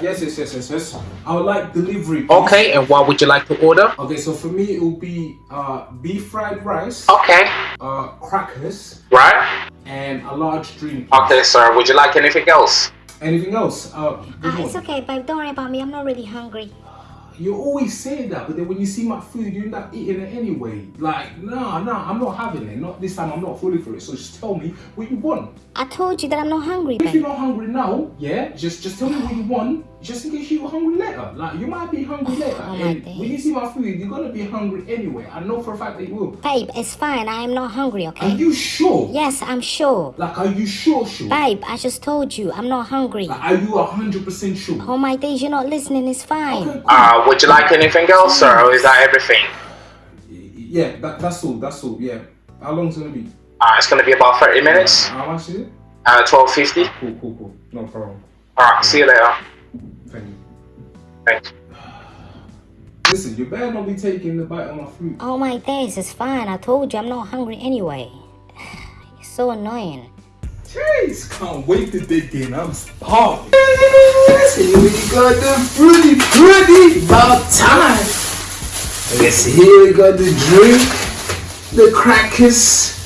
Yes, yes, yes, yes, yes. I would like delivery. please. Okay, and what would you like to order? Okay, so for me it will be uh, beef fried rice, Okay, uh, crackers, right? and a large drink. Okay, sir. Would you like anything else? Anything else? Uh, good Uh, it's okay, babe. Don't worry about me. I'm not really hungry. You always say that, but then when you see my food, you end up eating it anyway. Like, no, no, I'm not having it. Not this time. I'm not fully for it. So just tell me what you want. I told you that I'm not hungry, If you're not hungry now, yeah, just just tell me what you want, just in case you're hungry later. Like you might be hungry later, Oh my and days. when you see my food, you're gonna be hungry anyway. I know for a fact that you will. Babe, it's fine. I am not hungry, Okay. Are you sure? Yes, I'm sure. Like, are you sure? Sure? Babe, I just told you I'm not hungry. Like, are you hundred percent sure? Oh my days, you're not listening. It's fine. Okay, cool. Uh, would you like anything else, or is that everything? yeah, that, that's all. That's all. Yeah. How long's it gonna be? Uh, it's gonna be about 30 minutes. How much is it? Uh, 12.50. Cool, cool, cool. No problem. Alright, see you later. Thank you. Thanks. Listen, you better not be taking the bite of my fruit. Oh my days, it's fine. I told you I'm not hungry anyway. It's so annoying. Jeez, can't wait to dig in. I'm starving. Here we got the fruity, fruity, about time. I guess here we got the drink, the crackers,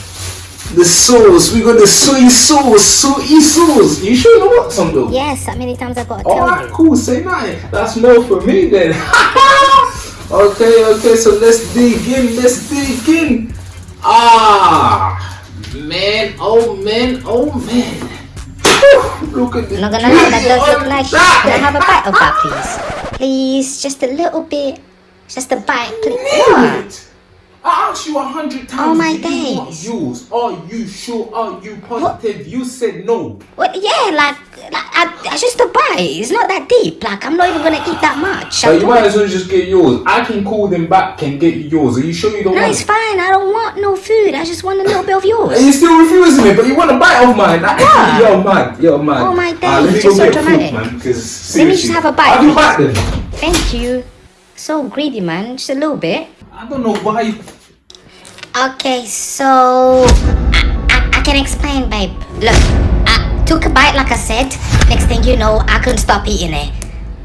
the sauce. We got the soy sauce, soy sauce. You sure you want some though? Yes, that many times I've gotta tell Alright, cool. Say nothing. That's more for me then. okay, okay. So let's dig in. Let's dig in. Ah, man. Oh man. Oh man. Whew, Look at the. I'm not gonna lie, that does look that. Can I have a bite of that, please? Please, just a little bit. Just a bite, please. I asked you a hundred times. Oh, my do you days. yours? Are you sure? Are you positive? You said no. Well, yeah, like, like I, I just a bite. It's not that deep. Like, I'm not even gonna eat that much. So you might as well just get yours. I can call them back and get you yours. Are you sure you don't No, it's it? fine. I don't want no food. I just want a little bit of yours. And you're still refusing it, but you want a bite of mine. You're mad. You're mad. Oh, my Ah, let me days, you're so dramatic. man. Because Let me just have a bite, be please. back then. Thank you. So greedy, man. Just a little bit. I don't know why. Okay, so I, I, I can explain, babe. Look, I took a bite, like I said. Next thing you know, I couldn't stop eating it.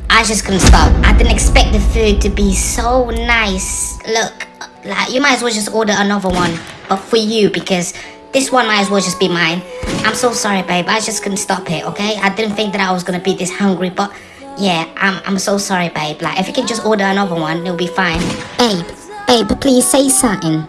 I just couldn't stop. I didn't expect the food to be so nice. Look, like you might as well just order another one, but for you because this one might as well just be mine. I'm so sorry, babe. I just couldn't stop it. Okay, I didn't think that I was gonna be this hungry, but yeah, I'm I'm so sorry, babe. Like if you can just order another one, it'll be fine. Babe, babe, please say something.